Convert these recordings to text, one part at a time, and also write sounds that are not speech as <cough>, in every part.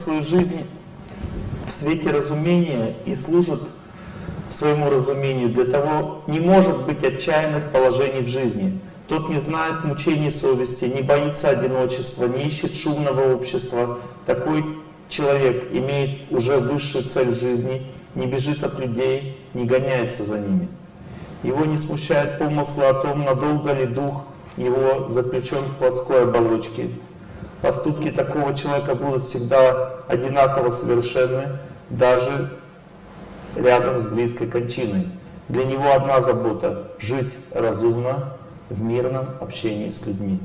свою жизнь в свете разумения и служит своему разумению, для того не может быть отчаянных положений в жизни. Тот не знает мучений совести, не боится одиночества, не ищет шумного общества. Такой человек имеет уже высшую цель жизни, не бежит от людей, не гоняется за ними. Его не смущает помыслы о том, надолго ли дух его заключен в плотской оболочке. Поступки такого человека будут всегда одинаково совершенны, даже рядом с близкой кончиной. Для него одна забота — жить разумно в мирном общении с людьми.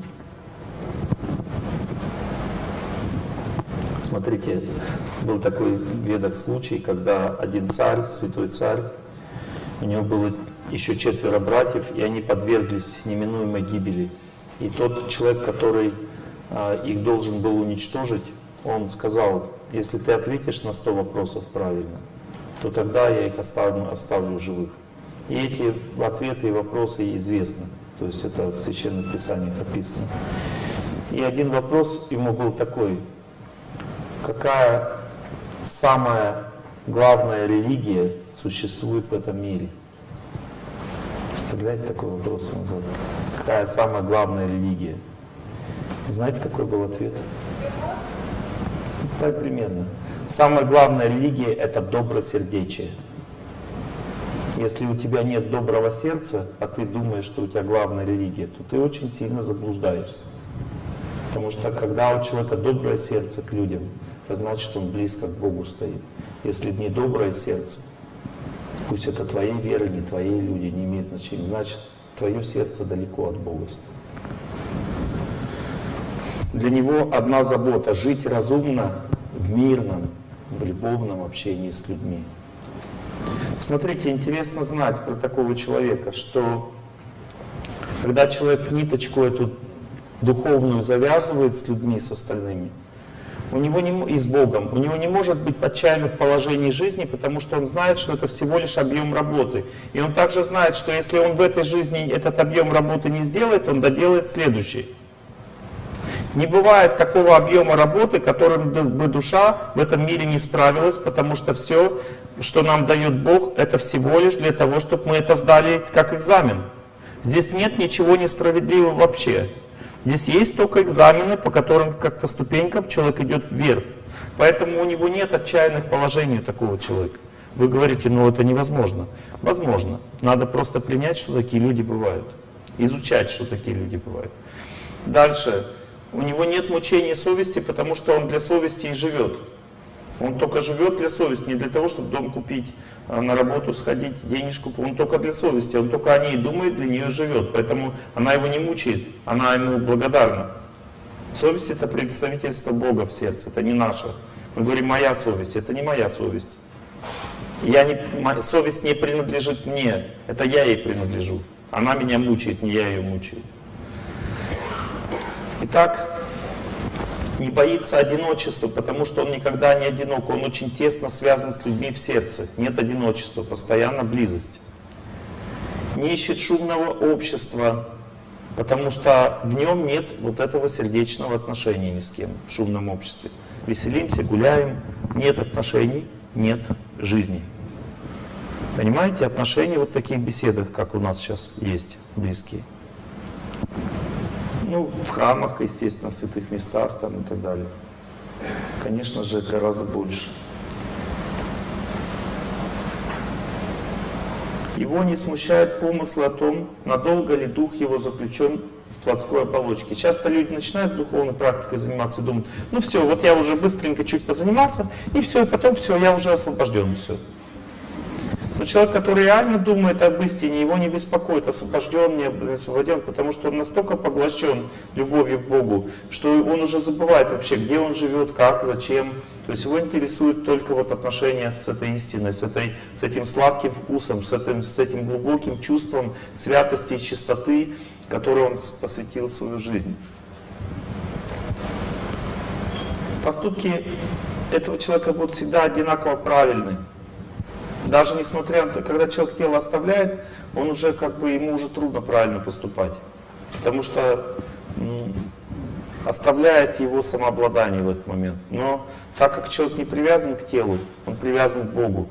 Смотрите, был такой ведок случай, когда один царь, святой царь, у него было еще четверо братьев, и они подверглись неминуемой гибели. И тот человек, который их должен был уничтожить, он сказал, если ты ответишь на 100 вопросов правильно, то тогда я их оставлю, оставлю живых. И эти ответы и вопросы известны. То есть это в Священных Писаниях описано. И один вопрос ему был такой. Какая самая главная религия существует в этом мире? Представляете, такой вопрос он задал. Какая самая главная религия? Знаете, какой был ответ? Примерно. Самая главная религия — это добросердечие. Если у тебя нет доброго сердца, а ты думаешь, что у тебя главная религия, то ты очень сильно заблуждаешься. Потому что когда у человека доброе сердце к людям, это значит, что он близко к Богу стоит. Если не доброе сердце, пусть это твоей веры, не твои люди, не имеет значения, значит, твое сердце далеко от Бога стоит. Для него одна забота — жить разумно в мирном, в любовном общении с людьми. Смотрите, интересно знать про такого человека, что когда человек ниточку эту духовную завязывает с людьми, с остальными, у него не, и с Богом, у него не может быть отчаянных положений жизни, потому что он знает, что это всего лишь объем работы. И он также знает, что если он в этой жизни этот объем работы не сделает, он доделает следующий. Не бывает такого объема работы, которым бы душа в этом мире не справилась, потому что все, что нам дает Бог, это всего лишь для того, чтобы мы это сдали как экзамен. Здесь нет ничего несправедливого вообще. Здесь есть только экзамены, по которым, как по ступенькам, человек идет вверх. Поэтому у него нет отчаянных положений такого человека. Вы говорите, ну это невозможно. Возможно. Надо просто принять, что такие люди бывают. Изучать, что такие люди бывают. Дальше. У него нет мучения совести, потому что он для совести и живет. Он только живет для совести, не для того, чтобы дом купить, а на работу сходить, денежку. Он только для совести, он только о ней думает, для нее живет. Поэтому она его не мучает, она ему благодарна. Совесть это представительство Бога в сердце, это не наше. Мы говорим, моя совесть, это не моя совесть. Я не, совесть не принадлежит мне, это я ей принадлежу. Она меня мучает, не я ее мучаю. Итак, не боится одиночества, потому что он никогда не одинок, он очень тесно связан с людьми в сердце. Нет одиночества, постоянно близость. Не ищет шумного общества, потому что в нем нет вот этого сердечного отношения ни с кем в шумном обществе. Веселимся, гуляем, нет отношений, нет жизни. Понимаете, отношения вот в таких беседах, как у нас сейчас есть, близкие. Ну, в храмах, естественно, в святых местах там и так далее. Конечно же, гораздо больше. Его не смущает помыслы о том, надолго ли дух его заключен в плотской оболочке. Часто люди начинают духовной практикой заниматься и думают, ну все, вот я уже быстренько чуть позанимался, и все, и потом все, я уже освобожден, все. Человек, который реально думает об истине, его не беспокоит, освобожден, не освобожден, потому что он настолько поглощен любовью к Богу, что он уже забывает вообще, где он живет, как, зачем. То есть его интересует только вот отношения с этой истиной, с, этой, с этим сладким вкусом, с этим, с этим глубоким чувством святости и чистоты, которой он посвятил свою жизнь. Поступки этого человека будут всегда одинаково правильны. Даже несмотря на то, когда человек тело оставляет, он уже как бы, ему уже трудно правильно поступать. Потому что оставляет его самообладание в этот момент. Но так как человек не привязан к телу, он привязан к Богу.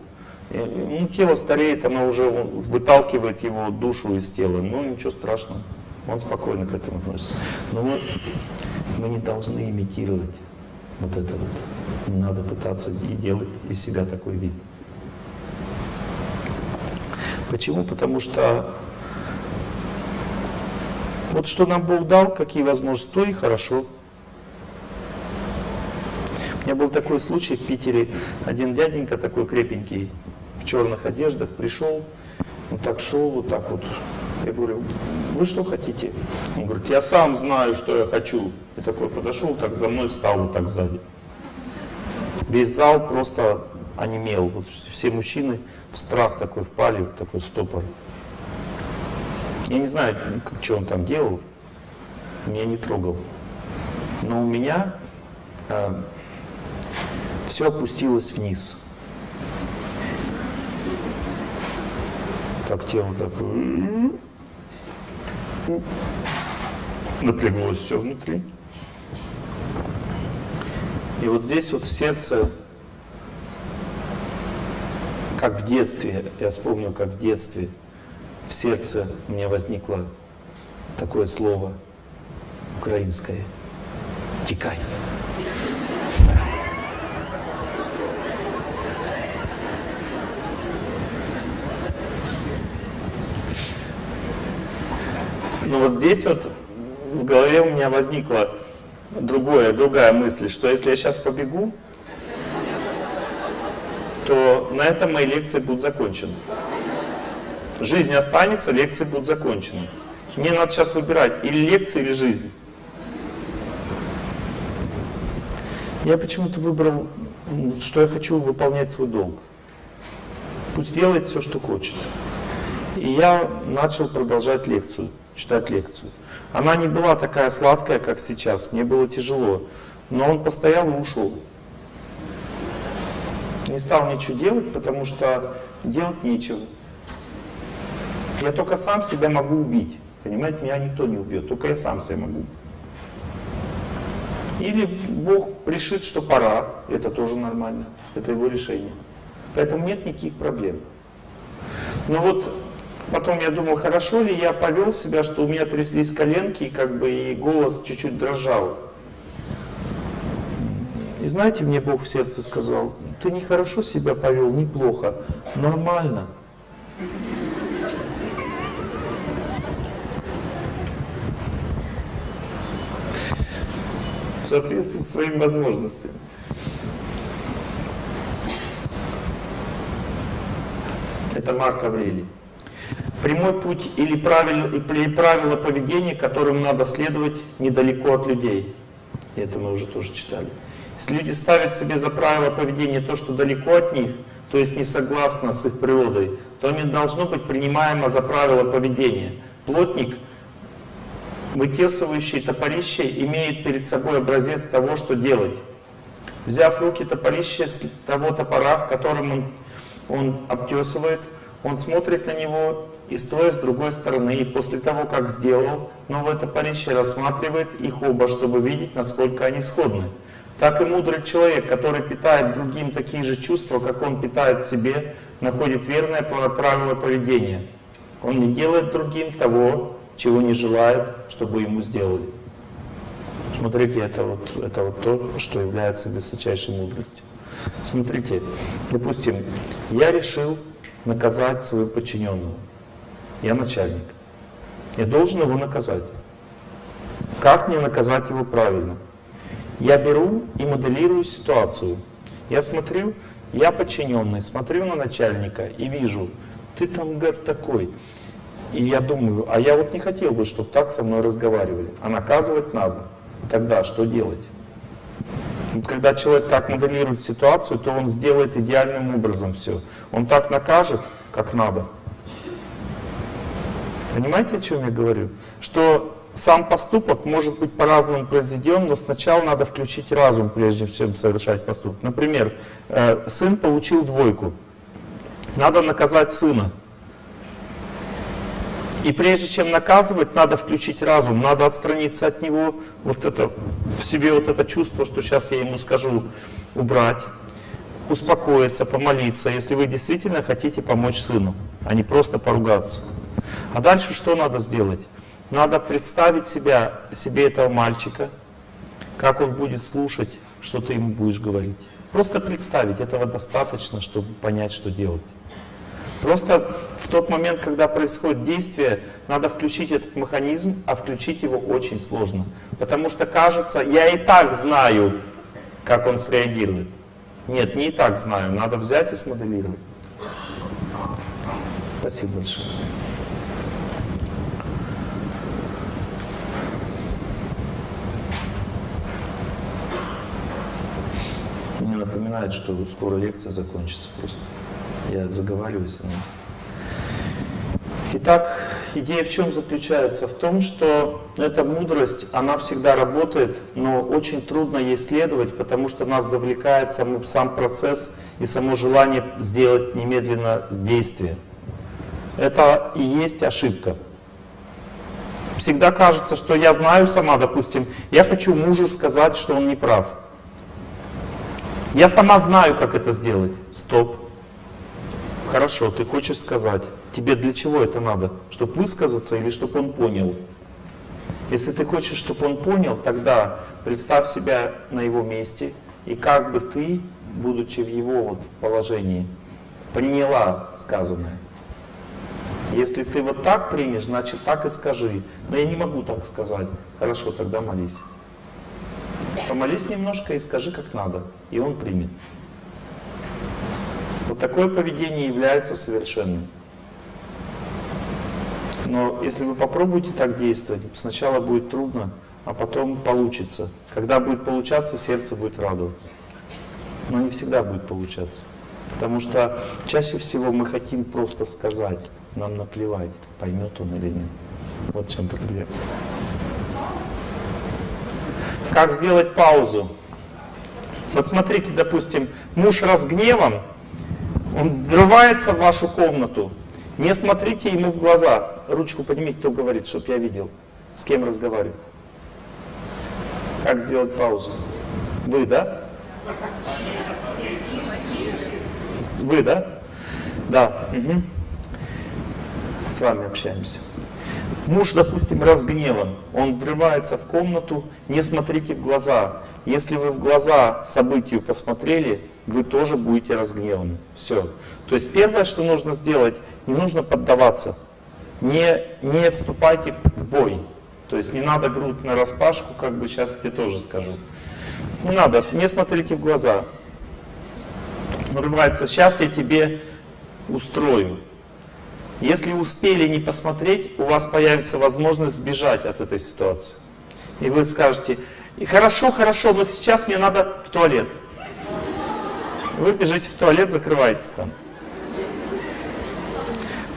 И, ну, тело стареет, оно уже выталкивает его душу из тела. Ну, ничего страшного. Он спокойно к этому относится. Но мы, мы не должны имитировать вот это вот. Не надо пытаться и делать из себя такой вид. Почему? Потому что вот что нам Бог дал, какие возможности, то и хорошо. У меня был такой случай в Питере. Один дяденька такой крепенький, в черных одеждах, пришел, он так шел, вот так вот. Я говорю, вы что хотите? Он говорит, я сам знаю, что я хочу. И такой подошел, так за мной встал вот так сзади. Весь зал просто онемел. Вот все мужчины страх такой впали, в такой стопор. Я не знаю, что он там делал, меня не трогал. Но у меня э, все опустилось вниз. Так тело такое напряглось все внутри. И вот здесь вот в сердце, как в детстве, я вспомнил, как в детстве в сердце у меня возникло такое слово украинское «текай». Но вот здесь вот в голове у меня возникла другое, другая мысль, что если я сейчас побегу, то на этом мои лекции будут закончены. Жизнь останется, лекции будут закончены. Мне надо сейчас выбирать или лекции, или жизнь. Я почему-то выбрал, что я хочу выполнять свой долг. Пусть делает все, что хочет. И я начал продолжать лекцию, читать лекцию. Она не была такая сладкая, как сейчас, мне было тяжело. Но он постоял и ушел. Не стал ничего делать, потому что делать нечего. Я только сам себя могу убить. Понимаете, меня никто не убьет, только я сам себя могу. Или Бог решит, что пора, это тоже нормально, это его решение. Поэтому нет никаких проблем. Но вот потом я думал, хорошо ли я повел себя, что у меня тряслись коленки, как бы и голос чуть-чуть дрожал. И знаете, мне Бог в сердце сказал, ты нехорошо себя повел, неплохо, нормально. в соответствии с своими возможностями. Это Марк Аврелий. Прямой путь или правило поведения, которым надо следовать недалеко от людей. И это мы уже тоже читали. Если люди ставят себе за правило поведения то, что далеко от них, то есть не согласно с их природой, то не должно быть принимаемо за правило поведения. Плотник вытесывающий топорище имеет перед собой образец того, что делать. Взяв в руки топорище с того топора, в котором он, он обтесывает, он смотрит на него и стоит с другой стороны, и после того, как сделал, новое топорище рассматривает их оба, чтобы видеть, насколько они сходны. Так и мудрый человек, который питает другим такие же чувства, как он питает себе, находит верное правило поведения. Он не делает другим того, чего не желает, чтобы ему сделали. Смотрите, это вот, это вот то, что является высочайшей мудростью. Смотрите, допустим, я решил наказать своего подчиненного. Я начальник. Я должен его наказать. Как мне наказать его правильно? Я беру и моделирую ситуацию. Я смотрю, я подчиненный, смотрю на начальника и вижу, ты там, гад, такой. И я думаю, а я вот не хотел бы, чтобы так со мной разговаривали. А наказывать надо. Тогда что делать? Когда человек так моделирует ситуацию, то он сделает идеальным образом все. Он так накажет, как надо. Понимаете, о чем я говорю? Что сам поступок может быть по-разному произведен, но сначала надо включить разум, прежде чем совершать поступок. Например, э, сын получил двойку. Надо наказать сына. И прежде чем наказывать, надо включить разум, надо отстраниться от него, вот это, в себе вот это чувство, что сейчас я ему скажу, убрать, успокоиться, помолиться, если вы действительно хотите помочь сыну, а не просто поругаться. А дальше что надо сделать? Надо представить себя, себе этого мальчика, как он будет слушать, что ты ему будешь говорить. Просто представить, этого достаточно, чтобы понять, что делать. Просто в тот момент, когда происходит действие, надо включить этот механизм, а включить его очень сложно. Потому что кажется, я и так знаю, как он среагирует. Нет, не и так знаю, надо взять и смоделировать. Спасибо большое. Мне напоминает, что скоро лекция закончится просто. Я заговариваюсь о нем. Итак, идея в чем заключается? В том, что эта мудрость, она всегда работает, но очень трудно ей следовать, потому что нас завлекает сам, сам процесс и само желание сделать немедленно действие. Это и есть ошибка. Всегда кажется, что я знаю сама, допустим, я хочу мужу сказать, что он не прав. Я сама знаю, как это сделать. Стоп. Хорошо, ты хочешь сказать. Тебе для чего это надо? Чтобы высказаться или чтобы он понял? Если ты хочешь, чтобы он понял, тогда представь себя на его месте, и как бы ты, будучи в его вот положении, поняла сказанное. Если ты вот так примешь, значит так и скажи. Но я не могу так сказать. Хорошо, тогда молись. Помолись немножко и скажи, как надо, и он примет. Вот такое поведение является совершенным. Но если вы попробуете так действовать, сначала будет трудно, а потом получится. Когда будет получаться, сердце будет радоваться. Но не всегда будет получаться. Потому что чаще всего мы хотим просто сказать, нам наплевать, поймет он или нет. Вот в чем проблема. Как сделать паузу? Вот смотрите, допустим, муж разгневан, он врывается в вашу комнату. Не смотрите ему в глаза. Ручку поднимите, кто говорит, чтобы я видел, с кем разговаривает. Как сделать паузу? Вы, да? Вы, да? Да. Угу. С вами общаемся. Муж, допустим, разгневан, он врывается в комнату, не смотрите в глаза. Если вы в глаза событию посмотрели, вы тоже будете разгневаны. Все. То есть первое, что нужно сделать, не нужно поддаваться. Не, не вступайте в бой. То есть не надо грудь на распашку, как бы сейчас я тебе тоже скажу. Не надо, не смотрите в глаза. Нарывается, сейчас я тебе устрою. Если успели не посмотреть, у вас появится возможность сбежать от этой ситуации. И вы скажете, хорошо, хорошо, но сейчас мне надо в туалет. Вы бежите в туалет, закрываетесь там.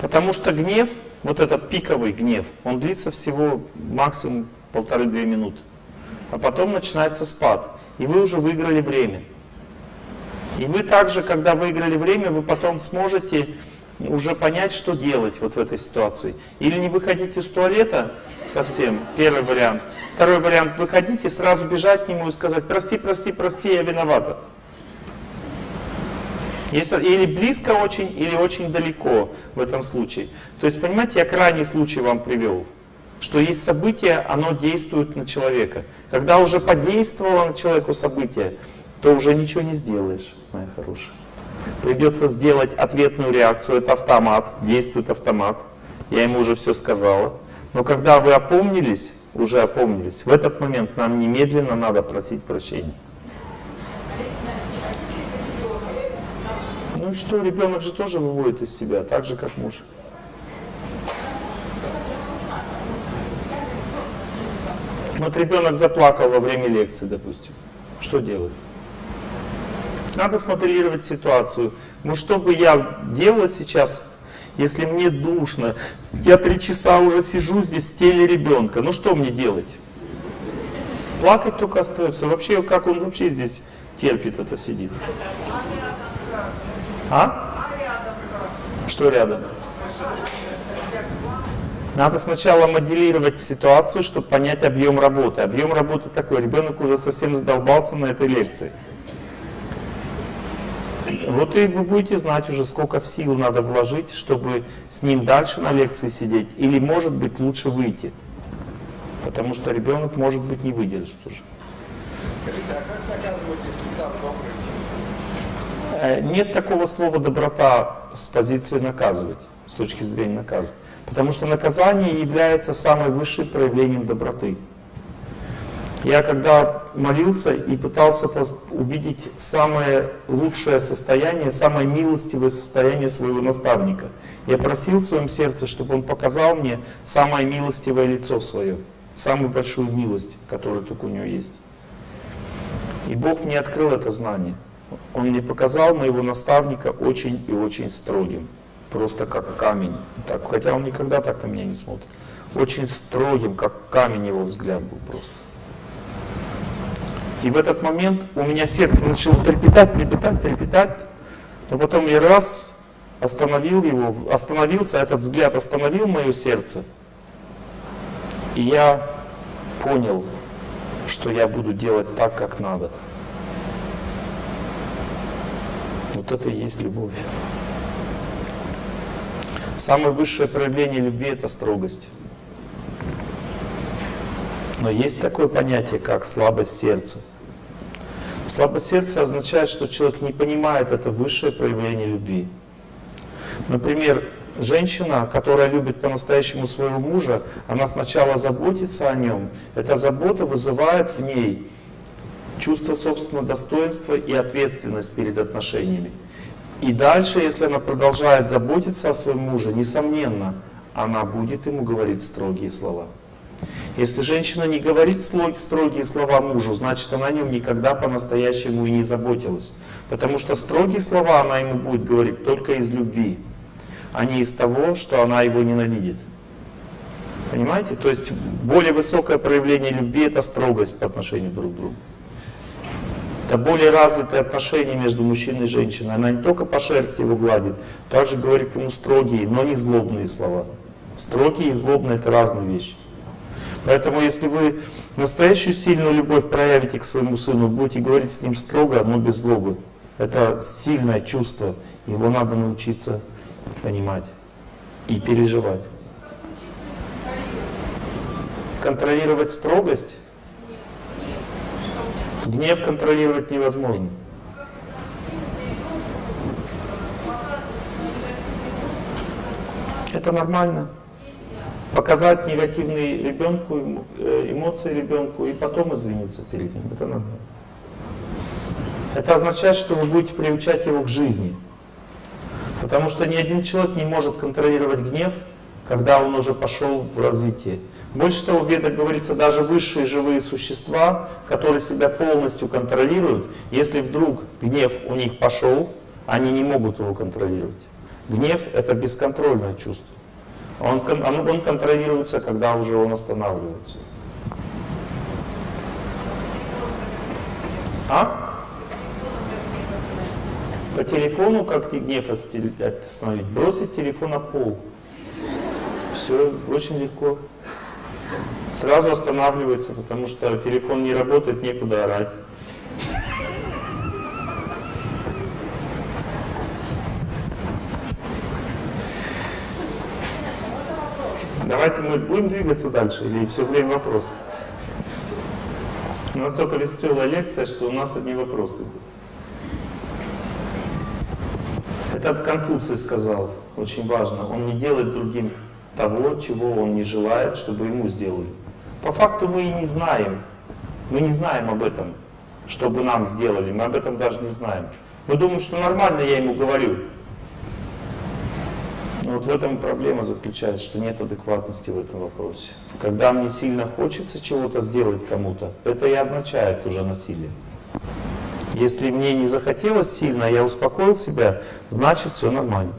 Потому что гнев, вот этот пиковый гнев, он длится всего максимум полторы-две минуты. А потом начинается спад. И вы уже выиграли время. И вы также, когда выиграли время, вы потом сможете уже понять, что делать вот в этой ситуации. Или не выходить из туалета совсем, первый вариант. Второй вариант, выходить сразу бежать к нему и сказать, прости, прости, прости, я виновата. Если, или близко очень, или очень далеко в этом случае. То есть, понимаете, я крайний случай вам привел. Что есть событие, оно действует на человека. Когда уже подействовало на человеку событие, то уже ничего не сделаешь, моя хорошая. Придется сделать ответную реакцию, это автомат, действует автомат. Я ему уже все сказала. Но когда вы опомнились, уже опомнились, в этот момент нам немедленно надо просить прощения. Ну и что, ребенок же тоже выводит из себя, так же, как муж. Вот ребенок заплакал во время лекции, допустим. Что делать? Надо смоделировать ситуацию. Ну что бы я делала сейчас, если мне душно? Я три часа уже сижу здесь в теле ребенка. Ну что мне делать? Плакать только остается. Вообще, как он вообще здесь терпит это, сидит? А? Что рядом? Надо сначала моделировать ситуацию, чтобы понять объем работы. Объем работы такой, ребенок уже совсем задолбался на этой лекции. Вот и вы будете знать уже, сколько сил надо вложить, чтобы с ним дальше на лекции сидеть. Или, может быть, лучше выйти. Потому что ребенок, может быть, не выдержит уже. Скажите, а как наказывать, если сам добрый? Э, нет такого слова «доброта» с позиции наказывать, с точки зрения наказывать. Потому что наказание является самым высшим проявлением доброты. Я когда молился и пытался увидеть самое лучшее состояние, самое милостивое состояние своего наставника, я просил в своем сердце, чтобы он показал мне самое милостивое лицо свое, самую большую милость, которая только у него есть. И Бог мне открыл это знание. Он мне показал моего наставника очень и очень строгим просто как камень. Так, хотя он никогда так на меня не смотрит. Очень строгим, как камень его взгляд был просто. И в этот момент у меня сердце начало трепетать, трепетать, трепетать. Но потом я раз остановил его, остановился, этот взгляд остановил мое сердце. И я понял, что я буду делать так, как надо. Вот это и есть любовь. Самое высшее проявление любви – это строгость. Но есть такое понятие, как слабость сердца. Слабость сердца означает, что человек не понимает это высшее проявление любви. Например, женщина, которая любит по-настоящему своего мужа, она сначала заботится о нем. Эта забота вызывает в ней чувство собственного достоинства и ответственность перед отношениями. И дальше, если она продолжает заботиться о своем муже, несомненно, она будет ему говорить строгие слова. Если женщина не говорит строгие слова мужу, значит она о нем никогда по-настоящему и не заботилась. Потому что строгие слова она ему будет говорить только из любви, а не из того, что она его ненавидит. Понимаете? То есть более высокое проявление любви это строгость по отношению друг к другу. Это более развитые отношения между мужчиной и женщиной. Она не только по шерсти его гладит, также говорит ему строгие, но не злобные слова. Строгие и злобные – это разные вещи. Поэтому если вы настоящую сильную любовь проявите к своему сыну, будете говорить с ним строго, но без злобы. Это сильное чувство, его надо научиться понимать и переживать. Контролировать строгость Гнев контролировать невозможно. Это нормально. Показать негативные ребенку, э, эмоции ребенку и потом извиниться перед ним. Это нормально. Это означает, что вы будете приучать его к жизни. Потому что ни один человек не может контролировать гнев, когда он уже пошел в развитие. Больше того, в говорится, даже высшие живые существа, которые себя полностью контролируют, если вдруг гнев у них пошел, они не могут его контролировать. Гнев — это бесконтрольное чувство. Он, он, он контролируется, когда уже он останавливается. А? По телефону как гнев остановить? Бросить телефон на пол. Все очень легко сразу останавливается, потому что телефон не работает, некуда орать. Давайте мы будем двигаться дальше или все время вопросы? У нас только веселая лекция, что у нас одни вопросы. Это Конфуций сказал, очень важно. Он не делает другим того, чего он не желает, чтобы ему сделали. По факту мы и не знаем. Мы не знаем об этом, чтобы нам сделали. Мы об этом даже не знаем. Мы думаем, что нормально я ему говорю. Вот в этом проблема заключается, что нет адекватности в этом вопросе. Когда мне сильно хочется чего-то сделать кому-то, это и означает уже насилие. Если мне не захотелось сильно, я успокоил себя, значит все нормально.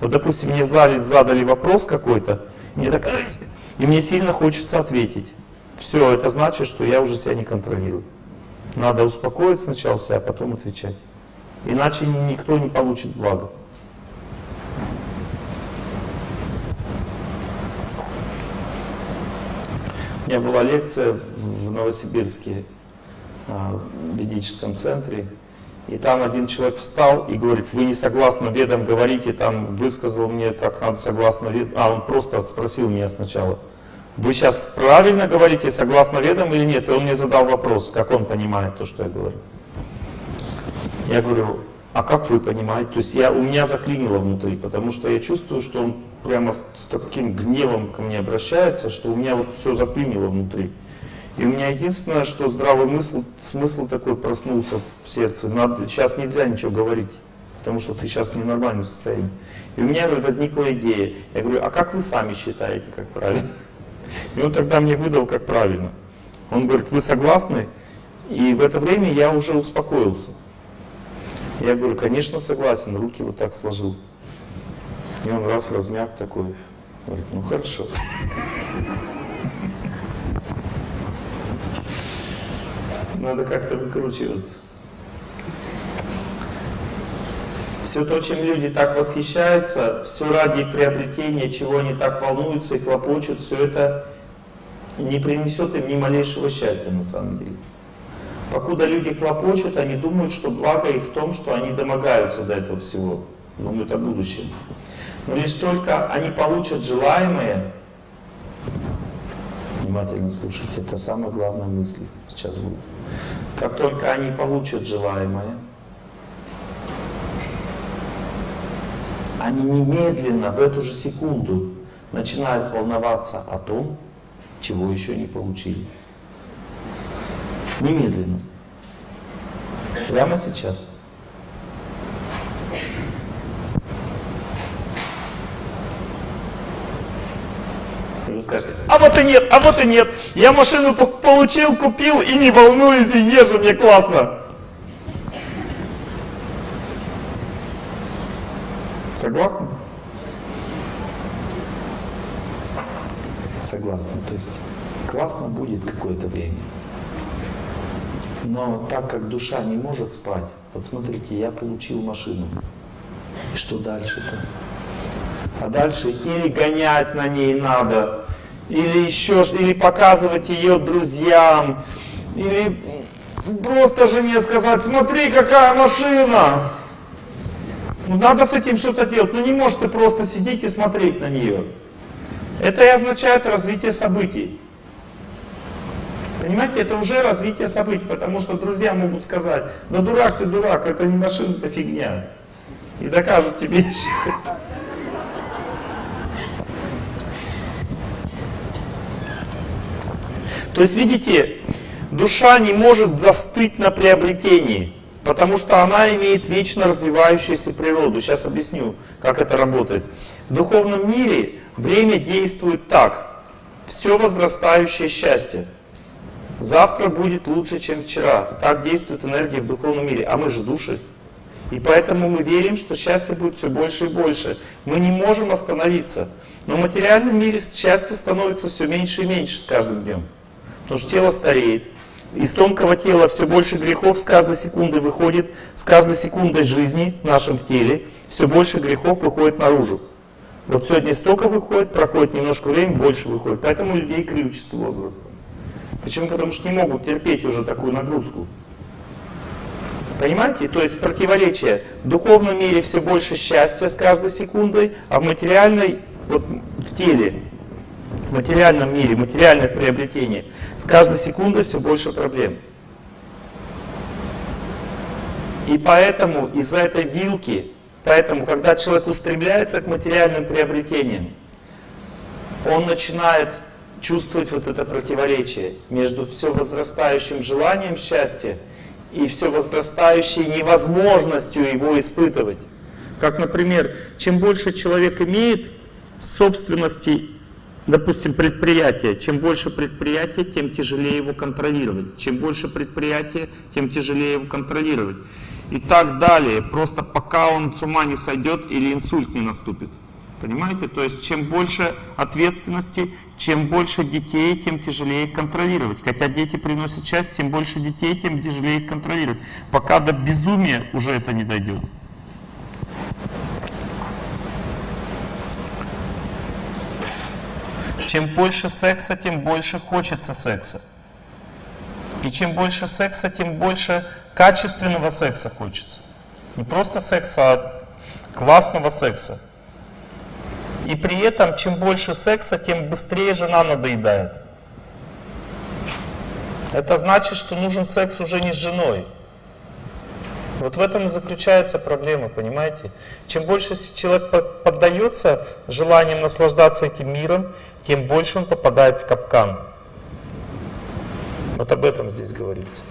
Вот, допустим, мне в зале задали вопрос какой-то, мне так, и мне сильно хочется ответить. Все, это значит, что я уже себя не контролирую. Надо успокоить сначала себя, а потом отвечать. Иначе никто не получит блага. У меня была лекция в Новосибирске, а, в ведическом центре, и там один человек встал и говорит, вы не согласно ведам говорите, там высказал мне, как надо согласно ведам. А, он просто спросил меня сначала, вы сейчас правильно говорите, согласно ведам или нет? И он мне задал вопрос, как он понимает то, что я говорю. Я говорю, а как вы понимаете? То есть я, у меня заклинило внутри, потому что я чувствую, что он прямо с таким гневом ко мне обращается, что у меня вот все заклинило внутри. И у меня единственное, что здравый мысл, смысл такой проснулся в сердце. Надо, сейчас нельзя ничего говорить, потому что ты сейчас в ненормальном состоянии. И у меня возникла идея. Я говорю, а как вы сами считаете, как правильно? <laughs> И он тогда мне выдал, как правильно. Он говорит, вы согласны? И в это время я уже успокоился. Я говорю, конечно, согласен, руки вот так сложил. И он раз размяк такой, говорит, ну хорошо. Надо как-то выкручиваться. Все то, чем люди так восхищаются, все ради приобретения, чего они так волнуются и хлопочут, все это не принесет им ни малейшего счастья на самом деле. Покуда люди хлопочут, они думают, что благо их в том, что они домогаются до этого всего, думают о будущем. Лишь только они получат желаемое, внимательно слушайте, это самая главная мысль сейчас будет. Как только они получат желаемое, они немедленно, в эту же секунду, начинают волноваться о том, чего еще не получили. Немедленно. Прямо сейчас. Вы скажете, а вот и нет, а вот и нет. Я машину получил, купил и не волнуюсь, и езжу, мне классно. Согласны? Согласны. То есть классно будет какое-то время. Но так как душа не может спать, вот смотрите, я получил машину. И что дальше-то? А дальше или гонять на ней надо, или еще или показывать ее друзьям, или просто жене сказать, смотри, какая машина. Ну, надо с этим что-то делать. Ну не можешь ты просто сидеть и смотреть на нее. Это и означает развитие событий. Понимаете, это уже развитие событий, потому что друзья могут сказать, да дурак ты дурак, это не машина, это фигня. И докажут тебе <laughs> еще. То есть, видите, душа не может застыть на приобретении, потому что она имеет вечно развивающуюся природу. Сейчас объясню, как это работает. В духовном мире время действует так. Все возрастающее счастье. Завтра будет лучше, чем вчера. Так действует энергия в духовном мире. А мы же души. И поэтому мы верим, что счастье будет все больше и больше. Мы не можем остановиться. Но в материальном мире счастье становится все меньше и меньше с каждым днем. Потому что тело стареет. Из тонкого тела все больше грехов с каждой секундой выходит, с каждой секундой жизни в нашем теле все больше грехов выходит наружу. Вот сегодня столько выходит, проходит немножко времени, больше выходит. Поэтому людей ключ с возрастом. Почему? Потому что не могут терпеть уже такую нагрузку. Понимаете? То есть противоречие. В духовном мире все больше счастья с каждой секундой, а в материальной, вот в теле, в материальном мире, материальное приобретение, с каждой секундой все больше проблем. И поэтому из-за этой вилки, поэтому, когда человек устремляется к материальным приобретениям, он начинает чувствовать вот это противоречие между все возрастающим желанием счастья и все возрастающей невозможностью его испытывать. Как, например, чем больше человек имеет собственности, допустим, предприятия, чем больше предприятия, тем тяжелее его контролировать. Чем больше предприятия, тем тяжелее его контролировать. И так далее, просто пока он с ума не сойдет или инсульт не наступит. Понимаете? То есть чем больше ответственности, чем больше детей, тем тяжелее их контролировать. Хотя дети приносят счастье, тем больше детей, тем тяжелее их контролировать. Пока до безумия уже это не дойдет. Чем больше секса, тем больше хочется секса. И чем больше секса, тем больше качественного секса хочется. Не просто секса, а классного секса. И при этом, чем больше секса, тем быстрее жена надоедает. Это значит, что нужен секс уже не с женой. Вот в этом и заключается проблема, понимаете? Чем больше человек поддается желанием наслаждаться этим миром, тем больше он попадает в капкан. Вот об этом здесь говорится.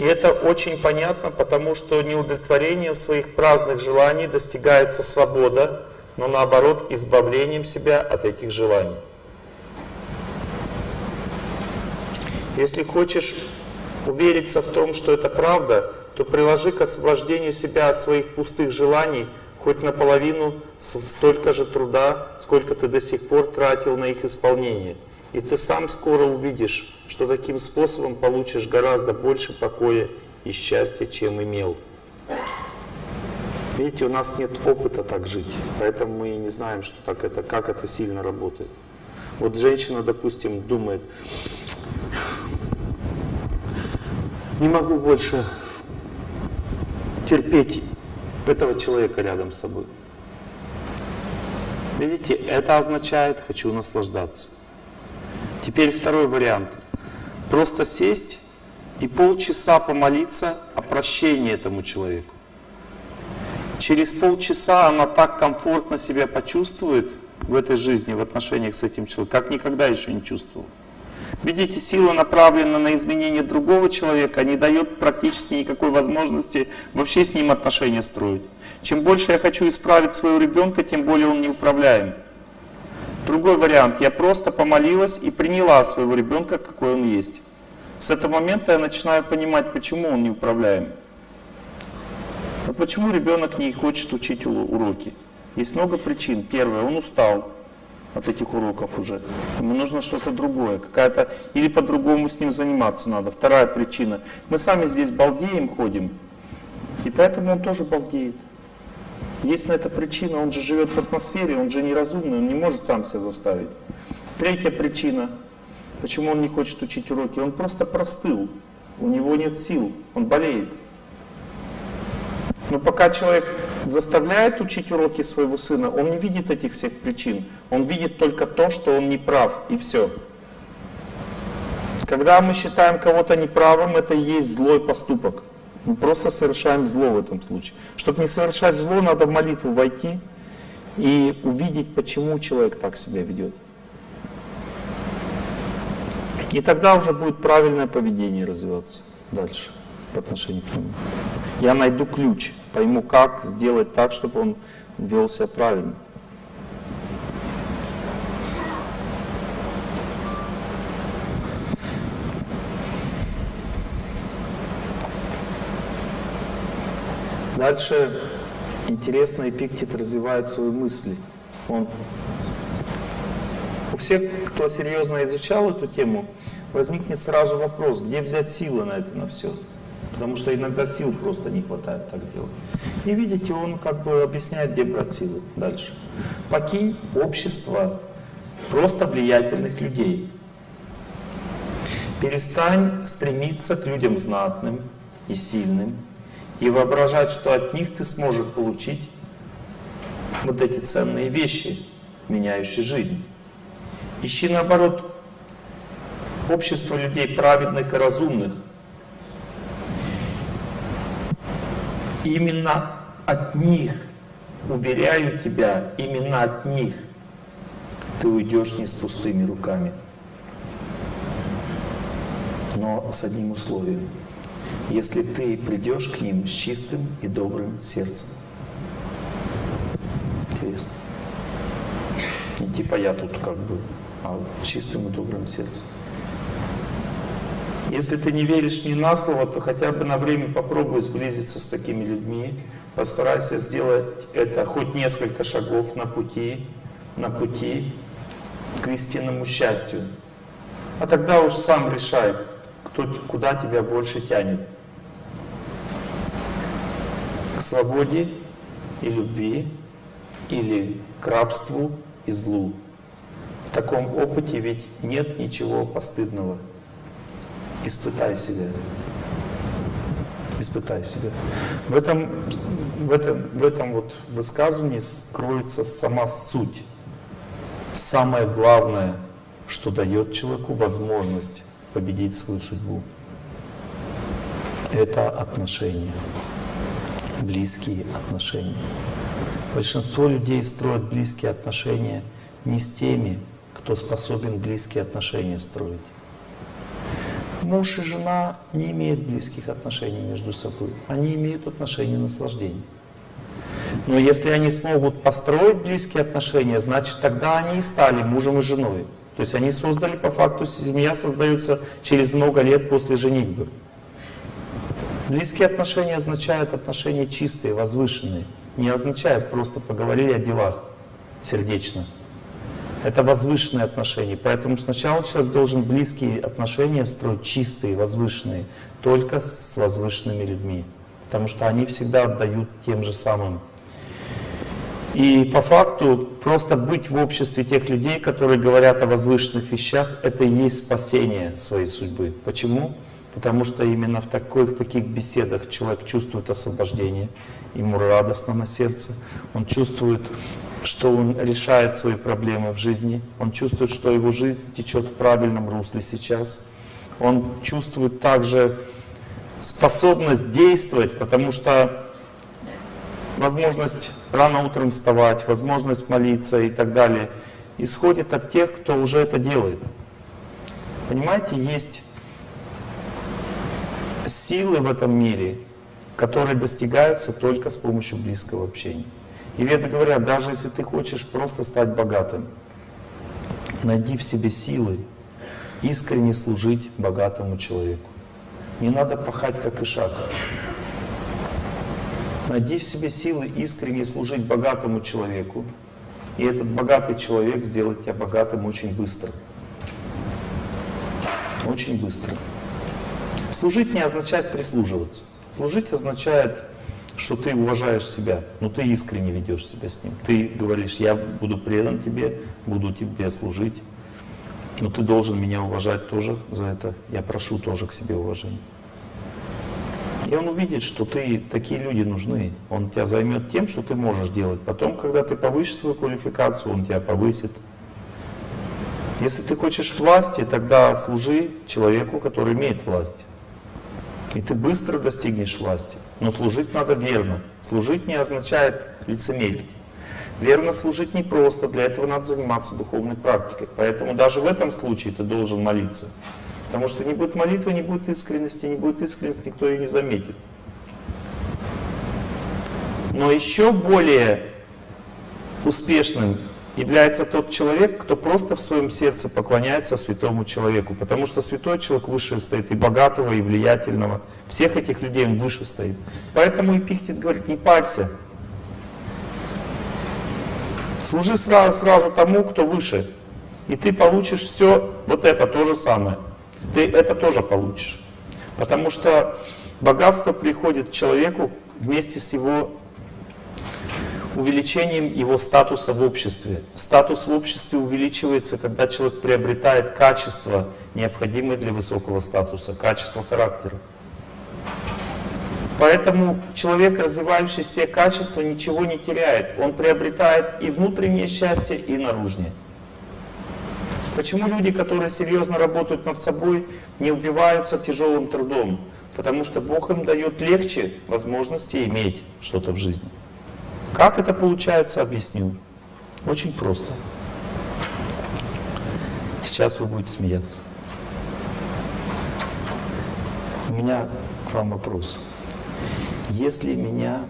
И это очень понятно, потому что неудовлетворением своих праздных желаний достигается свобода, но наоборот избавлением себя от этих желаний. Если хочешь увериться в том, что это правда, то приложи к освобождению себя от своих пустых желаний хоть наполовину столько же труда, сколько ты до сих пор тратил на их исполнение. И ты сам скоро увидишь, что таким способом получишь гораздо больше покоя и счастья, чем имел. Видите, у нас нет опыта так жить, поэтому мы не знаем, что так это, как это сильно работает. Вот женщина, допустим, думает, не могу больше терпеть этого человека рядом с собой. Видите, это означает «хочу наслаждаться». Теперь второй вариант. Просто сесть и полчаса помолиться о прощении этому человеку. Через полчаса она так комфортно себя почувствует в этой жизни, в отношениях с этим человеком, как никогда еще не чувствовала. Видите, сила направлена на изменение другого человека, не дает практически никакой возможности вообще с ним отношения строить. Чем больше я хочу исправить своего ребенка, тем более он неуправляем. Другой вариант. Я просто помолилась и приняла своего ребенка, какой он есть. С этого момента я начинаю понимать, почему он неуправляем. А почему ребенок не хочет учить уроки? Есть много причин. Первое, он устал от этих уроков уже. Ему нужно что-то другое, какая-то, или по-другому с ним заниматься надо. Вторая причина. Мы сами здесь балдеем ходим, и поэтому он тоже балдеет. Есть на это причина, он же живет в атмосфере, он же неразумный, он не может сам себя заставить. Третья причина, почему он не хочет учить уроки, он просто простыл, у него нет сил, он болеет. Но пока человек заставляет учить уроки своего сына, он не видит этих всех причин. Он видит только то, что он не прав, и все. Когда мы считаем кого-то неправым, это и есть злой поступок. Мы просто совершаем зло в этом случае. Чтобы не совершать зло, надо в молитву войти и увидеть, почему человек так себя ведет. И тогда уже будет правильное поведение развиваться дальше по отношению к нему. Я найду ключ, пойму, как сделать так, чтобы он вел себя правильно. Дальше интересно Эпиктет развивает свои мысли. Он у всех, кто серьезно изучал эту тему, возникнет сразу вопрос, где взять силы на это, на все. Потому что иногда сил просто не хватает так делать. И видите, он как бы объясняет, где брать силы дальше. Покинь общество просто влиятельных людей. Перестань стремиться к людям знатным и сильным и воображать, что от них ты сможешь получить вот эти ценные вещи, меняющие жизнь. Ищи наоборот общество людей праведных и разумных, именно от них, уверяю тебя, именно от них ты уйдешь не с пустыми руками. Но с одним условием. Если ты придешь к ним с чистым и добрым сердцем. Интересно. Не типа я тут как бы, а с чистым и добрым сердцем. Если ты не веришь мне на слово, то хотя бы на время попробуй сблизиться с такими людьми. Постарайся сделать это хоть несколько шагов на пути, на пути к истинному счастью. А тогда уж сам решай, кто, куда тебя больше тянет. к свободе и любви или к рабству и злу. В таком опыте ведь нет ничего постыдного. Испытай себя. Испытай себя. В этом, в этом, в этом вот высказывании скроется сама суть. Самое главное, что дает человеку возможность победить свою судьбу. Это отношения, близкие отношения. Большинство людей строят близкие отношения не с теми, кто способен близкие отношения строить. Муж и жена не имеют близких отношений между собой. Они имеют отношения наслаждения. Но если они смогут построить близкие отношения, значит тогда они и стали мужем и женой. То есть они создали по факту, семья создается через много лет после женитьбы. Близкие отношения означают отношения чистые, возвышенные. Не означает просто поговорили о делах сердечно. Это возвышенные отношения. Поэтому сначала человек должен близкие отношения строить чистые, возвышенные, только с возвышенными людьми. Потому что они всегда отдают тем же самым. И по факту просто быть в обществе тех людей, которые говорят о возвышенных вещах, это и есть спасение своей судьбы. Почему? Потому что именно в, такой, в таких беседах человек чувствует освобождение, ему радостно на сердце, он чувствует что он решает свои проблемы в жизни, он чувствует, что его жизнь течет в правильном русле сейчас, он чувствует также способность действовать, потому что возможность рано утром вставать, возможность молиться и так далее, исходит от тех, кто уже это делает. Понимаете, есть силы в этом мире, которые достигаются только с помощью близкого общения. И веды говорят, даже если ты хочешь просто стать богатым, найди в себе силы искренне служить богатому человеку. Не надо пахать, как ишак. Найди в себе силы искренне служить богатому человеку, и этот богатый человек сделает тебя богатым очень быстро. Очень быстро. Служить не означает прислуживаться. Служить означает что ты уважаешь себя, но ты искренне ведешь себя с ним. Ты говоришь, я буду предан тебе, буду тебе служить, но ты должен меня уважать тоже за это. Я прошу тоже к себе уважения. И он увидит, что ты, такие люди нужны. Он тебя займет тем, что ты можешь делать. Потом, когда ты повысишь свою квалификацию, он тебя повысит. Если ты хочешь власти, тогда служи человеку, который имеет власть. И ты быстро достигнешь власти. Но служить надо верно. Служить не означает лицемерить. Верно служить не просто, для этого надо заниматься духовной практикой. Поэтому даже в этом случае ты должен молиться. Потому что не будет молитвы, не будет искренности, не будет искренности, никто ее не заметит. Но еще более успешным является тот человек, кто просто в своем сердце поклоняется святому человеку. Потому что святой человек выше стоит и богатого, и влиятельного. Всех этих людей он выше стоит. Поэтому Эпиктет говорит, не парься. Служи сразу, сразу тому, кто выше. И ты получишь все вот это то же самое. Ты это тоже получишь. Потому что богатство приходит к человеку вместе с его увеличением его статуса в обществе. Статус в обществе увеличивается, когда человек приобретает качества, необходимые для высокого статуса, качество характера. Поэтому человек, развивающий все качества, ничего не теряет. Он приобретает и внутреннее счастье, и наружнее. Почему люди, которые серьезно работают над собой, не убиваются тяжелым трудом? Потому что Бог им дает легче возможности иметь что-то в жизни. Как это получается, объясню. Очень просто. Сейчас вы будете смеяться. У меня к вам вопрос. Если меня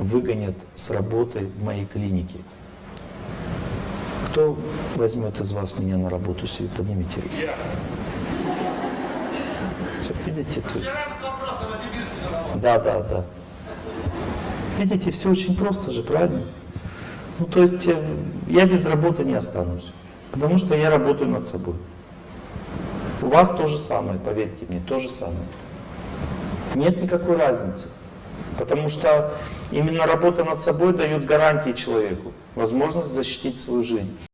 выгонят с работы в моей клинике, кто возьмет из вас меня на работу себе? Поднимите руку. Все, видите, то есть... Да, да, да. Видите, все очень просто же, правильно? Ну, то есть э, я без работы не останусь, потому что я работаю над собой. У вас то же самое, поверьте мне, то же самое. Нет никакой разницы. Потому что именно работа над собой дает гарантии человеку, возможность защитить свою жизнь.